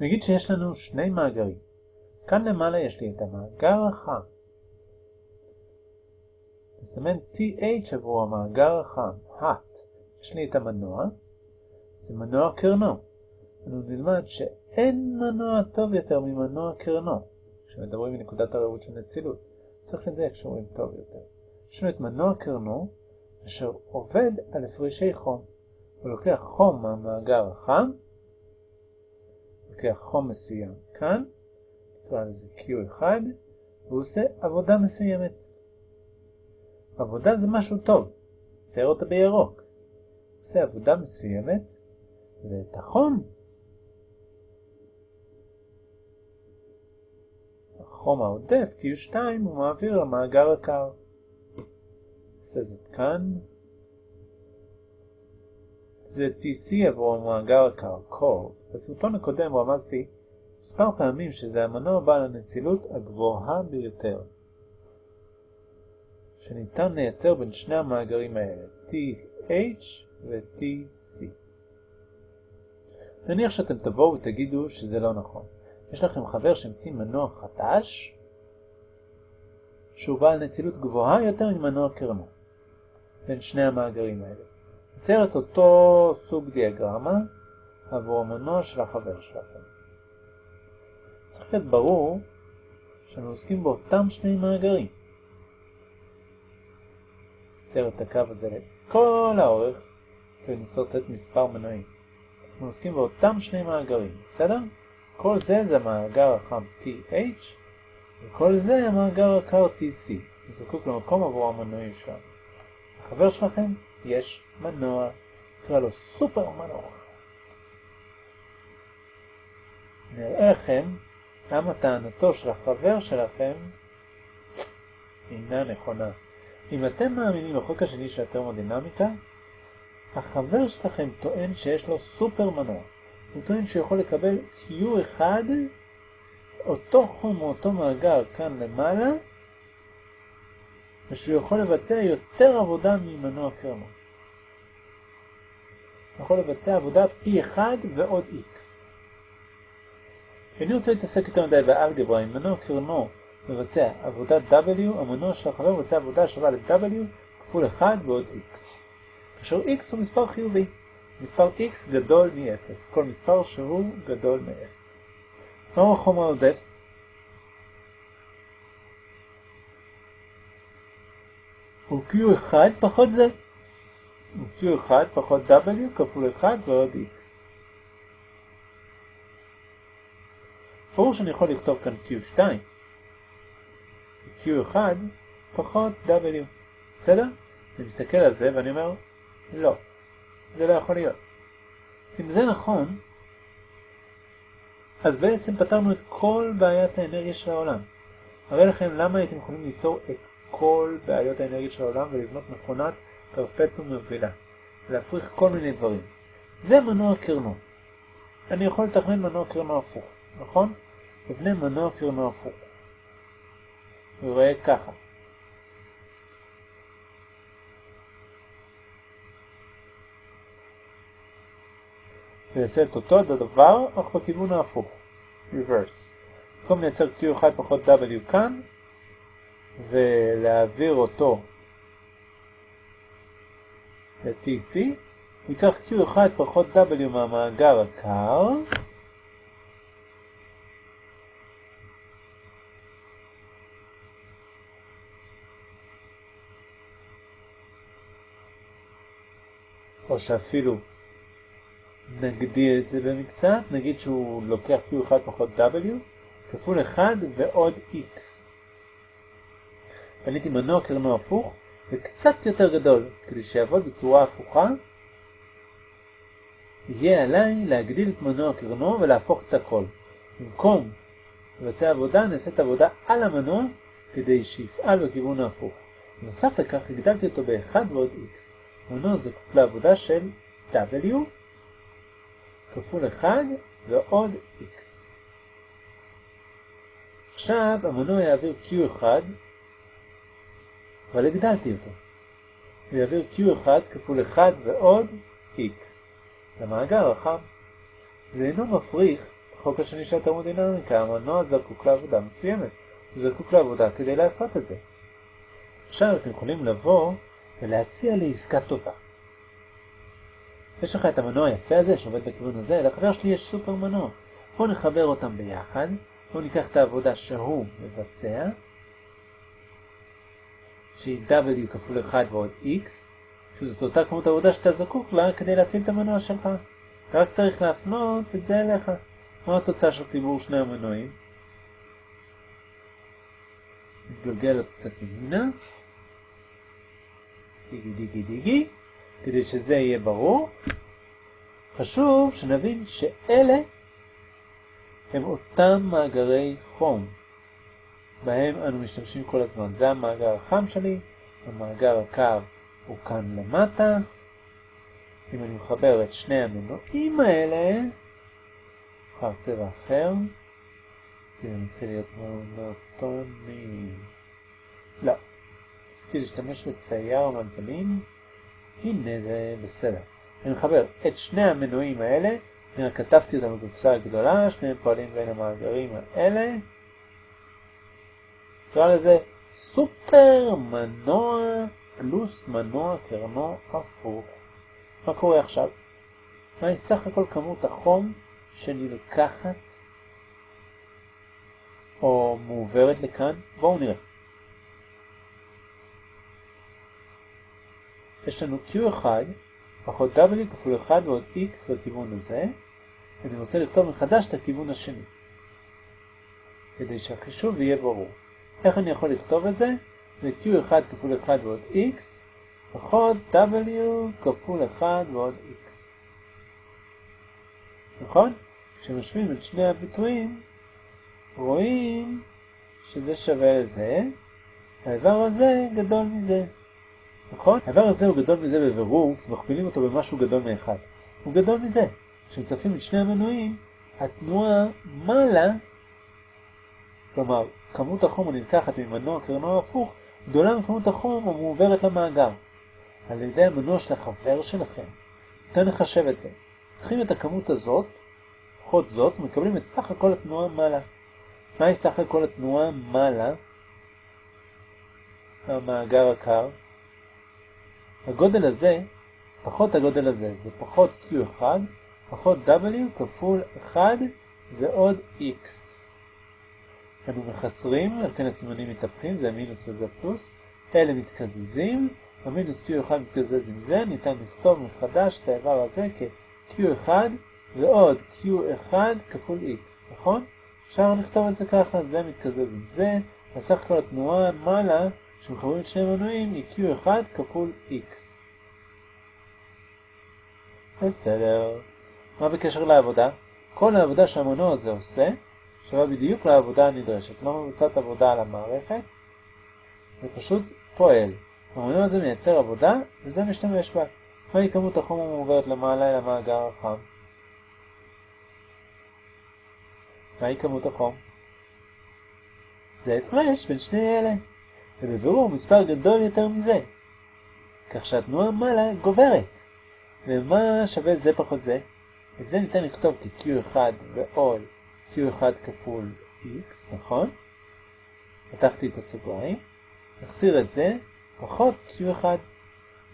נגיד שיש לנו שני מאגרים. כאן למעלה יש לי את המאגר החם. נסמן TH עבור המאגר החם, hot. יש לי את המנוע, זה מנוע קרנו. אנו נלמד שאין מנוע טוב יותר ממנוע קרנו, כשמדברים מנקודת הראות של נצילות. צריך לדייק שאומרים טוב יותר. יש לנו את מנוע קרנו, אשר עובד על הפרשי חום. הוא לוקח חום מהמאגר החם, לוקח חום מסוים כאן, נקרא לזה Q1, והוא עושה עבודה מסוימת. עבודה זה משהו טוב, צייר אותה בירוק. עושה עבודה מסוימת, ואת החום, החום העודף, Q2, הוא מעביר למאגר הקר. עושה זאת כאן. זה TC עבור המאגר הקר, core. בסרטון הקודם רמזתי מספר פעמים שזה המנוע בעל הנצילות הגבוהה ביותר שניתן לייצר בין שני המאגרים האלה, TH ו-TC. נניח שאתם תבואו ותגידו שזה לא נכון. יש לכם חבר שהמציא מנוע חדש שהוא בעל נצילות גבוהה יותר ממנוע קרנו בין שני המאגרים האלה. יצייר את אותו סוג דיאגרמה עבור המנוע של החבר שלכם. צריך להיות ברור שאנו עוסקים באותם שני מאגרים. נצייר את הקו הזה לכל האורך ונסרטט מספר מנועים. אנחנו עוסקים באותם שני מאגרים, בסדר? כל זה זה המאגר החם TH וכל זה המאגר הקר TC. נזקוק למקום עבור המנועים שלנו. לחבר שלכם יש מנוע, נקרא לו סופר מנוע. נראה לכם למה טענתו של החבר שלכם אינה נכונה. אם אתם מאמינים לחוק השני של התרמודינמיקה, החבר שלכם טוען שיש לו סופר מנוע. הוא טוען שהוא יכול לקבל Q1, אותו חום או אותו מאגר כאן למעלה, ושהוא יכול לבצע יותר עבודה ממנוע קרמו. הוא יכול לבצע עבודה פי 1 ועוד X. אני רוצה להתעסק יותר מדי באלגברה, אם מנוע קרנו מבצע עבודת W, המנוע של החבר מבצע עבודה שווה ל-W כפול 1 ועוד X. כאשר X הוא מספר חיובי. מספר X גדול מ-0, כל מספר שהוא גדול מ-0. מהו החום העודף? הוא Q1 פחות זה. הוא Q1 פחות W כפול 1 ועוד X. ברור שאני יכול לכתוב כאן Q2, Q1 פחות W, בסדר? אני מסתכל על זה ואני אומר, לא, זה לא יכול להיות. אם זה נכון, אז בעצם פתרנו את כל בעיית האנרגיה של העולם. הרי לכם למה הייתם יכולים לפתור את כל בעיות האנרגיה של העולם ולבנות מכונת פרפטום מובילה, להפריך כל מיני דברים. זה מנוע קרנו. אני יכול לתכנן מנוע קרנו הפוך, נכון? מבנה מנוע קרנו הפוך. הוא רואה ככה. ויעשה את אותו הדבר, אך בכיוון ההפוך. reverse. במקום לייצר Q1 פחות W כאן, ולהעביר אותו ל-TC, ניקח Q1 פחות W מהמאגר הקר, או שאפילו נגדיר את זה במקצת, נגיד שהוא לוקח Q1 פחות W, כפול 1 ועוד X. בניתי מנוע קרנו הפוך, וקצת יותר גדול, כדי שיעבוד בצורה הפוכה, יהיה עליי להגדיל את מנוע קרנו ולהפוך את הכל. במקום לבצע עבודה, נעשית עבודה על המנוע, כדי שיפעל בכיוון ההפוך. בנוסף לכך, הגדלתי אותו ב-1 ועוד X. מנוע זקוק לעבודה של W כפול 1 ועוד X. עכשיו המנוע יעביר Q1, אבל הגדלתי אותו. הוא יעביר Q1 כפול 1 ועוד X למאגר החם. זה אינו מפריך החוק השני של התרמודינמיקה, המנוע זקוק לעבודה מסוימת. הוא זקוק לעבודה כדי לעשות את זה. עכשיו אתם יכולים לבוא ולהציע לי עסקה טובה. יש לך את המנוע היפה הזה שעובד בכיוון הזה, לחבר שלי יש סופר מנוע. בואו נחבר אותם ביחד, בואו ניקח את העבודה שהוא מבצע, שהיא W כפול 1 ועוד X, שזאת אותה כמות עבודה שאתה זקוק לה כדי להפעיל את המנוע שלך. אתה רק צריך להפנות את זה אליך. מה התוצאה של חיבור שני המנועים? נתגלגל עוד קצת ימינה. דיגי דיגי דיגי. כדי שזה יהיה ברור, חשוב שנבין שאלה הם אותם מאגרי חום, בהם אנו משתמשים כל הזמן. זה המאגר החם שלי, המאגר הקר הוא כאן למטה. אם אני מחבר את שני המנועים האלה, נבחר צבע אחר, כי זה מתחיל להיות מונוטוני. לא, רציתי להשתמש בצייר מגבלים. הנה זה בסדר. אני מחבר את שני המנועים האלה, אני רק כתבתי אותם בקופסה הגדולה, שניהם פועלים בין המאגרים האלה. נקרא לזה סופר מנוע פלוס מנוע קרנו הפוך. מה קורה עכשיו? מהי סך הכל כמות החום שנלקחת או מעוברת לכאן? בואו נראה. יש לנו Q1 פחות W כפול 1 ועוד X בכיוון הזה. אני רוצה לכתוב מחדש את הכיוון השני. כדי שהחישוב יהיה ברור. איך אני יכול לכתוב את זה? זה Q1 כפול 1 ועוד X פחות W כפול 1 ועוד X. נכון? כשמשווים את שני הביטויים, רואים שזה שווה לזה, האיבר הזה גדול מזה. נכון? האיבר הזה הוא גדול מזה בבירור, כי מכפילים אותו במשהו גדול מאחד. הוא גדול מזה. כשמצפים את שני המנועים, התנועה מעלה, כלומר, כמות החום הנלקחת ממנוע קרנו הפוך, גדולה מכמות החום המועברת למאגר. על ידי המנוע של החבר שלכם. ניתן לחשב את זה. לוקחים את הכמות הזאת, פחות זאת, ומקבלים את סך הכל התנועה מעלה. מהי סך הכל התנועה מעלה? המאגר הקר. הגודל הזה, פחות הגודל הזה, זה פחות Q1, פחות W כפול 1 ועוד X. אנו מחסרים, על כן הסימנים מתהפכים, זה מינוס וזה פלוס. אלה מתקזזים, המינוס Q1 מתקזז עם זה, ניתן לכתוב מחדש את האיבר הזה כ-Q1 ועוד Q1 כפול X, נכון? אפשר לכתוב את זה ככה, זה מתקזז עם זה, הסך הכל התנועה מעלה שמחברים את שני מנועים היא Q1 כפול X. בסדר. מה בקשר לעבודה? כל העבודה שהמנוע הזה עושה שווה בדיוק לעבודה הנדרשת. לא מבוצעת עבודה על המערכת, זה פשוט פועל. המנוע הזה מייצר עבודה וזה משתמש בה. מהי כמות החום המעוברת למעלה אל המאגר החם? מהי כמות החום? זה הפרש בין שני אלה. ובבירור מספר גדול יותר מזה. כך שהתנועה מעלה גוברת. ומה שווה זה פחות זה? את זה ניתן לכתוב כ-Q1 ועוד Q1 כפול X, נכון? פתחתי את הסוגריים. נחסיר את זה, פחות Q1.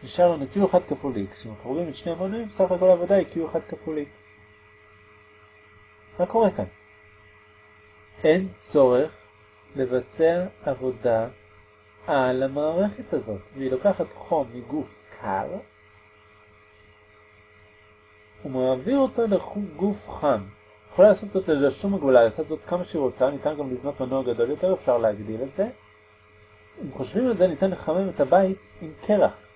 נשאר לנו Q1 כפול X. כשמחברים את שני המנועים, סך הכל העבודה היא Q1 כפול X. מה קורה כאן? אין צורך לבצע עבודה על המערכת הזאת, והיא לוקחת חום מגוף קר, ומעביר אותו לגוף חם. יכולה לעשות זאת ללא שום הגבלה, לעשות זאת כמה שהיא רוצה, ניתן גם לבנות מנוע גדול יותר, אפשר להגדיל את זה. אם חושבים על זה, ניתן לחמם את הבית עם קרח.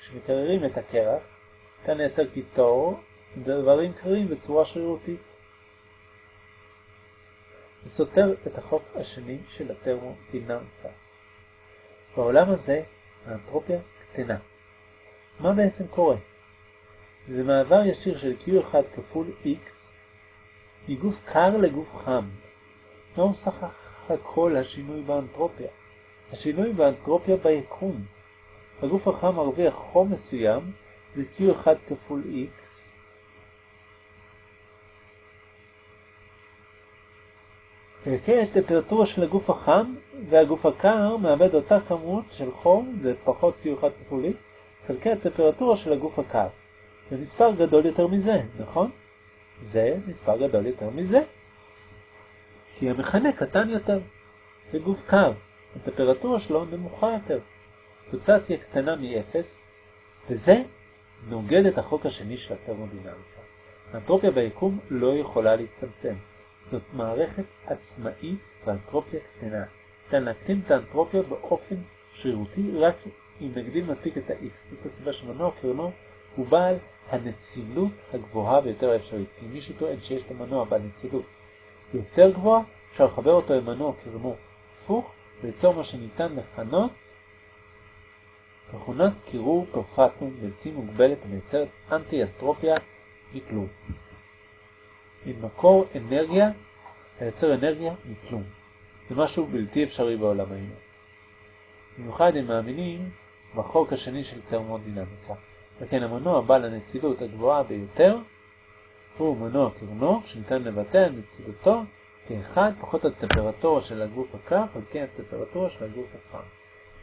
כשמקררים את הקרח, ניתן לייצר קיטור, דברים קרים בצורה שרירותית. זה סותר את החוק השני של הטרמודינמיקה. בעולם הזה האנטרופיה קטנה. מה בעצם קורה? זה מעבר ישיר של Q1 כפול X מגוף קר לגוף חם. מהו סך הכל השינוי באנטרופיה? השינוי באנטרופיה ביקום. הגוף החם מרוויח חום מסוים, זה Q1 כפול X, כן, הטמפרטורה של הגוף החם והגוף הקר מאבד אותה כמות של חום, זה פחות Q1 כפול X, חלקי הטמפרטורה של הגוף הקר. זה מספר גדול יותר מזה, נכון? זה מספר גדול יותר מזה. כי המכנה קטן יותר. זה גוף קר, הטמפרטורה שלו נמוכה יותר. התוצאה תהיה קטנה מ-0, וזה נוגד את החוק השני של הטרמודינמיקה. האנטרופיה ביקום לא יכולה להצטמצם. זאת מערכת עצמאית ואנטרופיה קטנה. ניתן להקטין את האנטרופיה באופן שרירותי רק אם נגדיל מספיק את ה-x. זאת הסיבה שמנוע קרנו הוא בעל הנצילות הגבוהה ביותר האפשרית. כי מישהו טוען שיש למנוע בעל נצילות יותר גבוהה, אפשר לחבר אותו למנוע קרנו הפוך וליצור מה שניתן לכנות מכונת קירור פרפטום בלתי מוגבלת המייצרת אנטי-אנטרופיה מכלום. עם מקור אנרגיה היוצר אנרגיה מכלום. זה משהו בלתי אפשרי בעולם היום. במיוחד הם מאמינים בחוק השני של תרמודינמיקה. וכן המנוע בעל הנצילות הגבוהה ביותר הוא מנוע קרנוק שניתן לבטא על נצילותו כאחד פחות הטמפרטורה של הגוף הקר חלקי הטמפרטורה של הגוף החם.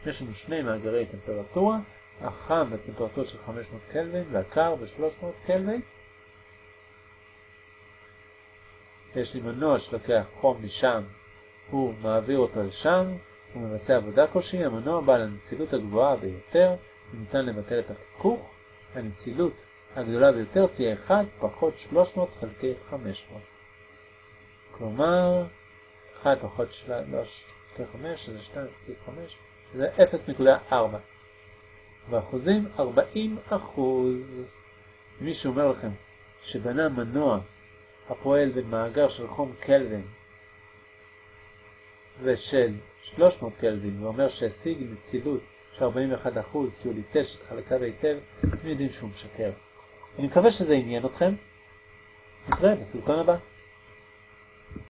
יש לנו שני מאגרי טמפרטורה, החם בטמפרטורה של 500 קלווין והקר ב-300 קלווין. יש לי מנוע שלוקח חום משם, הוא מעביר אותו לשם, הוא מבצע עבודה כלשהי, המנוע בעל הנצילות הגבוהה ביותר, ניתן לבטל את החיכוך, הנצילות הגדולה ביותר תהיה 1 פחות 300 חלקי 500. כלומר, 1 פחות 3 חלקי 5, שזה 2 חלקי 5, זה 0.4. באחוזים 40 אחוז. מישהו אומר לכם שבנה מנוע הפועל במאגר של חום קלווין ושל 300 קלווין ואומר שהשיג נצילות של 41 אחוז שהוא ליטש את חלקיו היטב, אתם יודעים שהוא משקר. אני מקווה שזה עניין אתכם. נתראה בסרטון הבא.